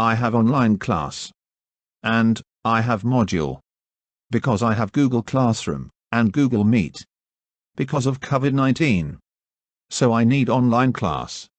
I have online class. And, I have module. Because I have Google Classroom, and Google Meet. Because of COVID-19. So I need online class.